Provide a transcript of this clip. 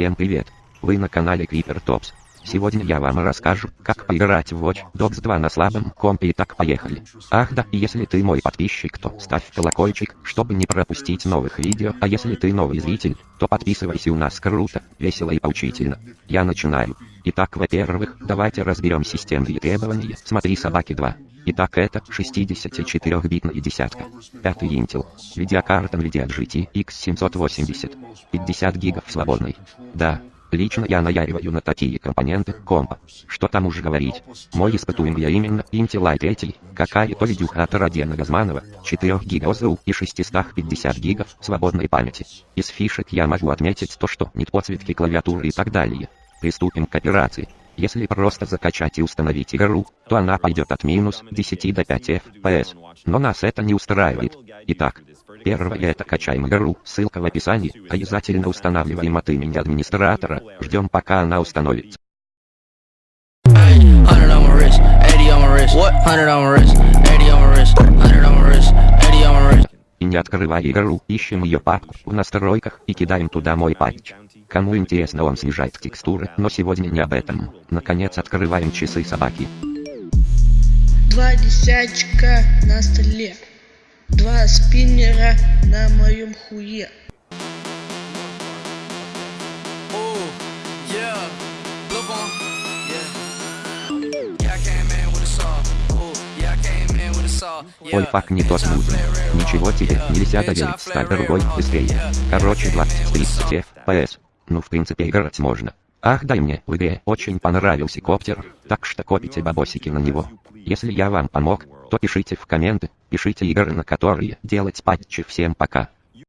Всем привет! Вы на канале Creeper Tops. Сегодня я вам расскажу, как поиграть в Watch Dogs 2 на слабом компе и так поехали. Ах да, если ты мой подписчик, то ставь колокольчик, чтобы не пропустить новых видео, а если ты новый зритель, то подписывайся у нас круто, весело и поучительно. Я начинаю. Итак, во-первых, давайте разберем системные требования, смотри собаки 2. Итак, это 64-битная десятка. Пятый Intel. Видеокарта NVIDIA GTX 780. 50 гигов свободной. Да, Лично я наяриваю на такие компоненты компа. Что там уж говорить. Мой испытуемый я именно Intel i3, какая-то видюха от Родиана Газманова, 4 гигов ОЗУ и 650 гигов свободной памяти. Из фишек я могу отметить то, что нет подсветки клавиатуры и так далее. Приступим к операции. Если просто закачать и установить игру, то она пойдет от минус 10 до 5 FPS. Но нас это не устраивает. Итак, первое это качаем игру, ссылка в описании, обязательно устанавливаем от имени администратора, ждем пока она установится. И не открывая игру, ищем ее папку в настройках и кидаем туда мой патч. Кому интересно он снижает текстуры, но сегодня не об этом. Наконец открываем часы собаки. Два десятчика на столе. Два спиннера на моем хуе. Ой, пак не тот нужен. Ничего тебе, нельзя доверить, ставь другой, быстрее. Короче, 20-30 FPS. Ну в принципе играть можно. Ах дай мне, в игре очень понравился коптер, так что копите бабосики на него. Если я вам помог, то пишите в комменты, пишите игры на которые делать патчи. Всем пока.